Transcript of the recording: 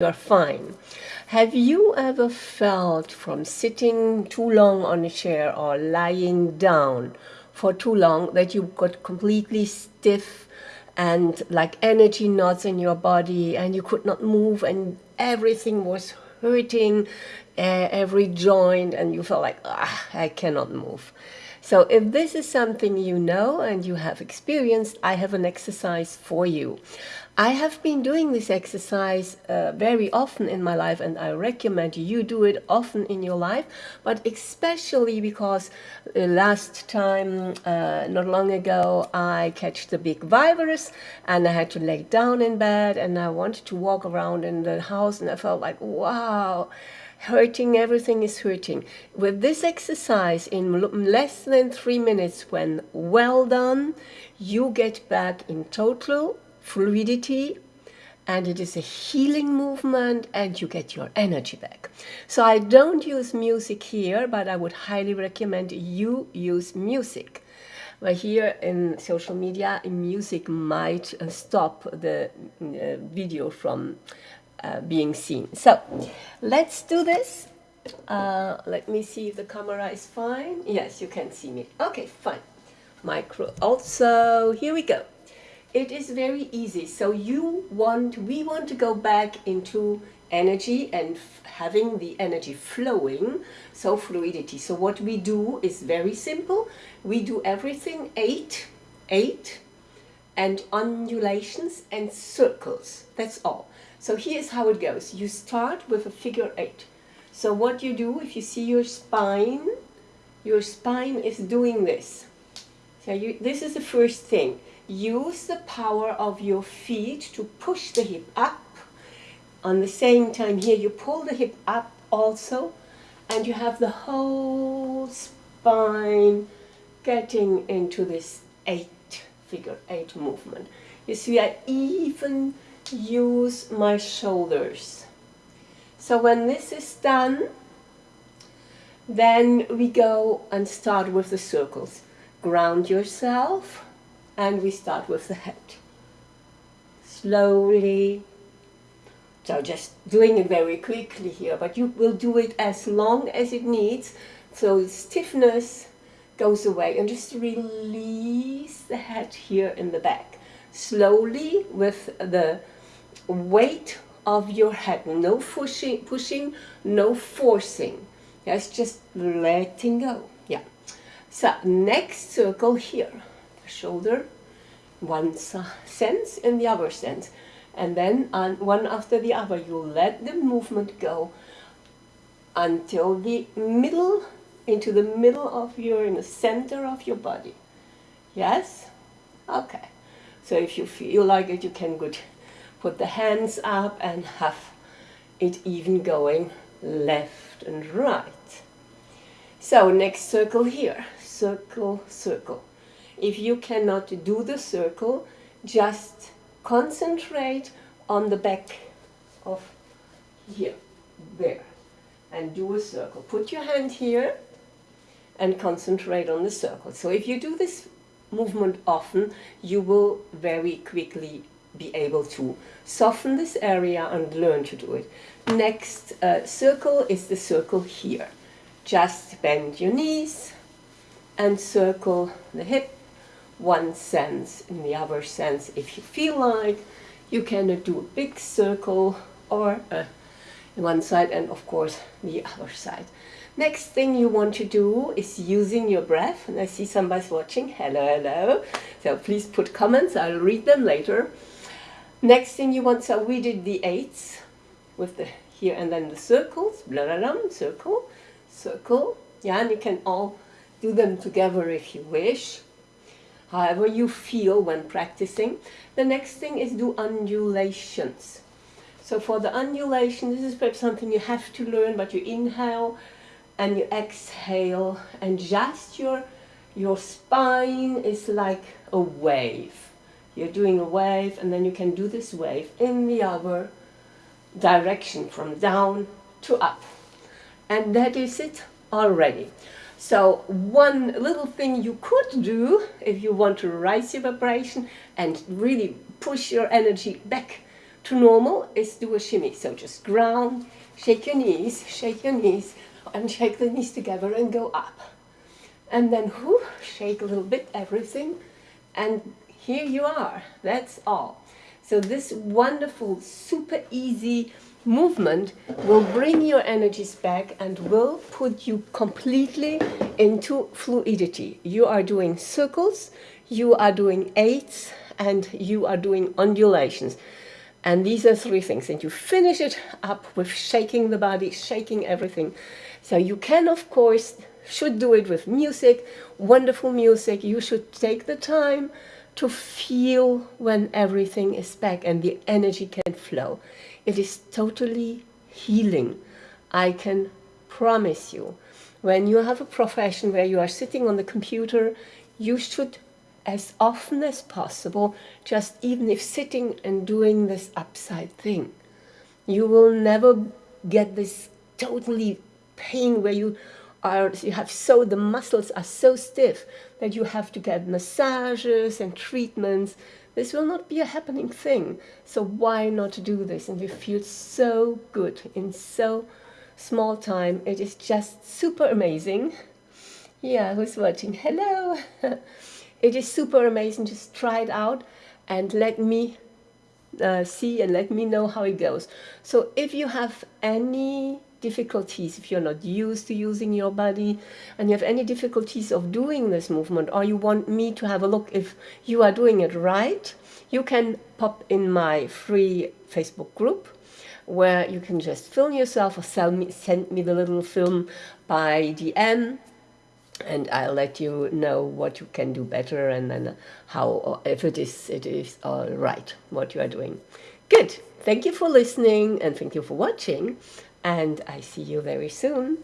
you're fine. Have you ever felt from sitting too long on a chair or lying down for too long that you got completely stiff and like energy knots in your body and you could not move and everything was hurting uh, every joint and you felt like, ah, I cannot move. So if this is something you know and you have experienced, I have an exercise for you. I have been doing this exercise uh, very often in my life and I recommend you do it often in your life, but especially because uh, last time, uh, not long ago, I catched the big virus and I had to lay down in bed and I wanted to walk around in the house and I felt like, wow, hurting, everything is hurting. With this exercise in less than three minutes when well done, you get back in total fluidity and it is a healing movement and you get your energy back. So I don't use music here, but I would highly recommend you use music. But here in social media, music might uh, stop the uh, video from uh, being seen. So let's do this. Uh, let me see if the camera is fine. Yes, you can see me. Okay, fine. Micro also, here we go it is very easy. So you want, we want to go back into energy and having the energy flowing, so fluidity. So what we do is very simple. We do everything eight, eight, and undulations and circles. That's all. So here's how it goes. You start with a figure eight. So what you do, if you see your spine, your spine is doing this. So you, this is the first thing use the power of your feet to push the hip up. On the same time here you pull the hip up also and you have the whole spine getting into this eight figure eight movement. You see I even use my shoulders. So when this is done then we go and start with the circles. Ground yourself and we start with the head. Slowly. So just doing it very quickly here, but you will do it as long as it needs. So stiffness goes away and just release the head here in the back. Slowly with the weight of your head. No pushing, pushing no forcing. Yes, just letting go. Yeah. So next circle here the shoulder, one sense and the other sense. And then on one after the other, you let the movement go until the middle, into the middle of your, in the center of your body. Yes? Okay. So if you feel like it, you can good put the hands up and have it even going left and right. So next circle here, circle, circle. If you cannot do the circle, just concentrate on the back of here, there, and do a circle. Put your hand here and concentrate on the circle. So if you do this movement often, you will very quickly be able to soften this area and learn to do it. Next uh, circle is the circle here. Just bend your knees and circle the hip. One sense in the other sense if you feel like you can do a big circle or uh, one side and of course the other side. Next thing you want to do is using your breath and I see somebody's watching. Hello hello. So please put comments. I'll read them later next thing you want so we did the eights with the here and then the circles blah, blah, blah, circle circle yeah and you can all do them together if you wish however you feel when practicing. The next thing is do undulations. So for the undulation, this is perhaps something you have to learn, but you inhale and you exhale and just your, your spine is like a wave. You're doing a wave and then you can do this wave in the other direction from down to up. And that is it already. So one little thing you could do if you want to raise your vibration and really push your energy back to normal is do a shimmy. So just ground, shake your knees, shake your knees, and shake the knees together and go up. And then whoo, shake a little bit, everything. And here you are. That's all. So this wonderful, super easy movement will bring your energies back and will put you completely into fluidity. You are doing circles, you are doing eights, and you are doing undulations. And these are three things. And you finish it up with shaking the body, shaking everything. So you can, of course, should do it with music, wonderful music. You should take the time to feel when everything is back and the energy can flow. It is totally healing. I can promise you. When you have a profession where you are sitting on the computer, you should, as often as possible, just even if sitting and doing this upside thing, you will never get this totally pain where you are you have so the muscles are so stiff that you have to get massages and treatments this will not be a happening thing. So why not do this? And you feel so good in so small time. It is just super amazing. Yeah, who's watching? Hello. it is super amazing. Just try it out and let me uh, see and let me know how it goes. So if you have any difficulties, if you're not used to using your body and you have any difficulties of doing this movement or you want me to have a look if you are doing it right, you can pop in my free Facebook group where you can just film yourself or me, send me the little film by DM and I'll let you know what you can do better and then how if it is it is all right what you are doing. Good. Thank you for listening and thank you for watching and I see you very soon.